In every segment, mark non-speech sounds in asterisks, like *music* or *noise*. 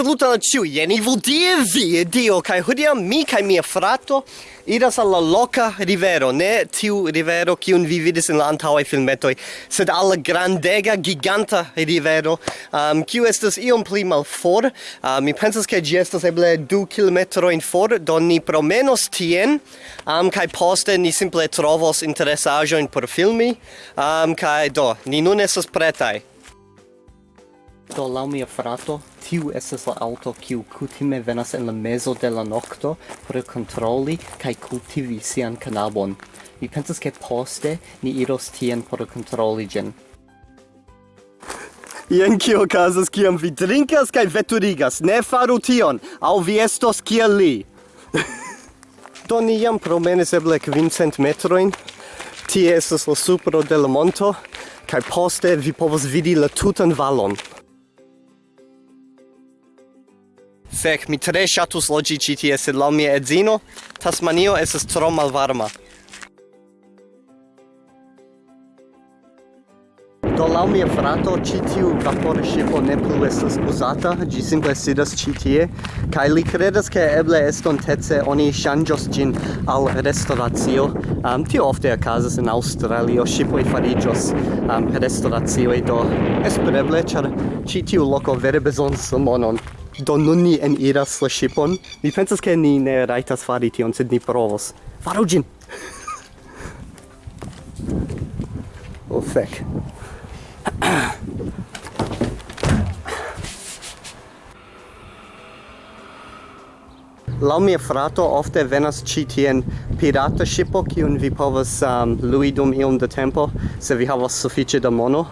Saluton al ciu, jen Evil die vi, dio, kai hodia mi kai mia frato iras alla loca rivero, ne tiu rivero kiun vi vidis in la antaŭaj filmetoj, sed alla grandega, giganta rivero, um, kiu estas iom pli malfor. Uh, mi pensas ke ĝi estas eble du kilometrojn for, do ni promenos tien, um, kaj poste ni simple trovos interesaĵojn por filmi, um, kaj do, ni nun estas pretaj. Do lau mia frato, tiu estas la auto kiu kutime venas en la mezo de la nokto por kontroli kaj kultivi sian kanabon. Mi pensas ke poste ni iros tien por kontroli ĝin. Jen kio okazas kiam vi drinkas kaj veturigas. Ne faru tion, aŭ vi estos kiel li. *laughs* Do ni jam promenis eble kvincent metrojn. Tie estas la supro de la monto kaj poste vi povos vidi la tutan valon. Fek, mi tre ŝatus loĝi ĉi tie, sed laŭ mia edzino, Tasmanio estas tro malvarma. Do laŭ mia frato ĉi tiu vapore ŝipo ne plu estas uzata, ĝi simple sidas ĉi tie kaj li kredas ke eble estontece oni ŝanĝos ĝin al restoracio. Um, tio ofte okazas en Aŭstralio, ŝipoj fariĝos um, restoracioj do espereble ĉar ĉi tiu loko vere bezonas monon do nun ni en iras la shipon mi pensas ke ni ne rajtas fari tion sed ni provos faru ĝin *laughs* oh fek *clears throat* Laŭ mia frato ofte venas ĉi tien pirata ŝipo kiun vi povas um, lui dum iom da tempo se vi havas sufiĉe da mono.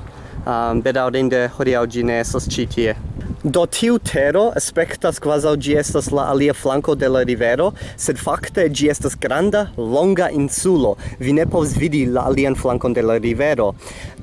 Um, bedaŭrinde hodiaŭ ĝi ne estas ĉi tie. Do tiu tero aspectas quasau gi estas la alia flanco de la rivero, sed fakte gi estas granda, longa insulo. Vi ne povs vidi la alian flancon de la rivero.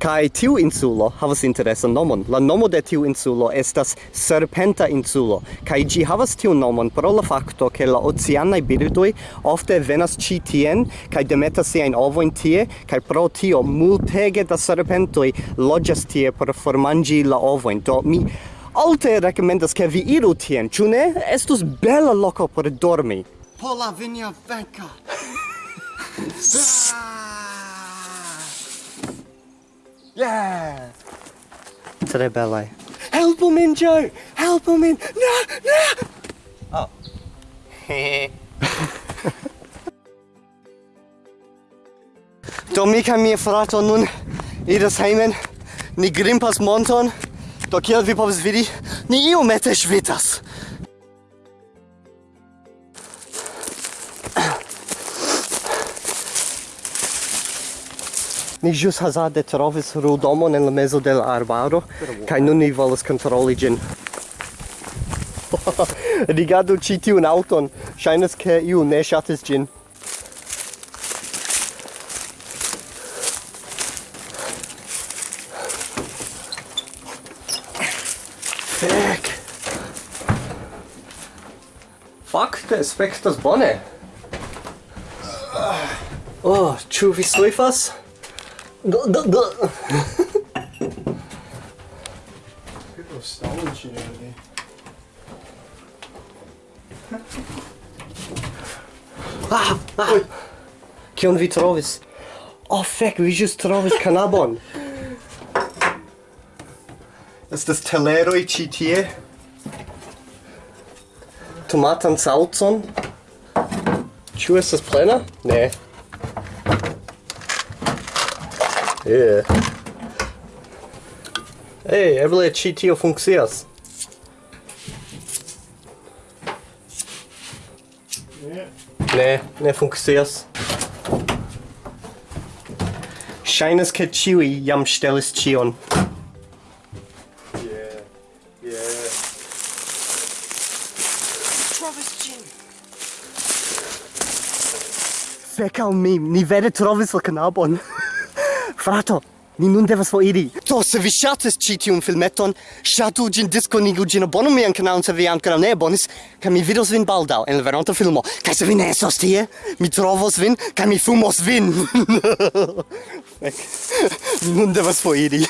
Kai tiu insulo havas interesan nomon. La nomo de tiu insulo estas Serpenta insulo, kai gi havas tiu nomon pro la fakto ke la oceanaj birdoj ofte venas ĉi tien kai demetas siajn ovojn tie, kai pro tio multege da serpentoj loĝas tie por formanĝi la ovojn. Do mi alte recomendas che vi iru tien, ĉu ne? Estus bela loko por dormi. Pola vinja venka. *laughs* yeah! Tre belaj. Helpu min, Joe! Helpu min! Na! Na! Oh. Do mi kaj mia frato nun iras hejmen, ni grimpas monton, Do kiel vi povas vidi, ni iomete ŝvitas. Ni ĵus hazarde trovis rudomon en la mezo de la arbaro kaj nun ni volas kontroli ĝin. *laughs* Rigardu ĉi tiun aŭton, ŝajnas ke iu ne ŝatis ĝin. Fek. Fakte spektas bone. Oh, ĉu vi soifas? Do, do, do. People stolen shit out of me. ah, ah. Kion vi trovis? Oh, fek, vi just trovis kanabon estas teleroj ĉi tie tomatan saucon ĉu estas plena ne yeah. Hey, eble ĉi tio funkcias yeah. ne ne funkcias Ŝajnas ke ĉiuj jam ŝtelis ĉion. Fek al mi, ni vere trovis la knabon. *laughs* Frato, ni nun devas foriri. Do, se vi ŝatis ĉi tiun filmeton, ŝatu ĝin, diskonigu ĝin, abonu mian kanalon se vi ankoraŭ ne abonis, kaj mi vidos vin baldaŭ en la veronta filmo. Kaj se vi ne estos tie, mi trovos vin kaj mi fumos vin. *laughs* Fek, ni nun devas foriri.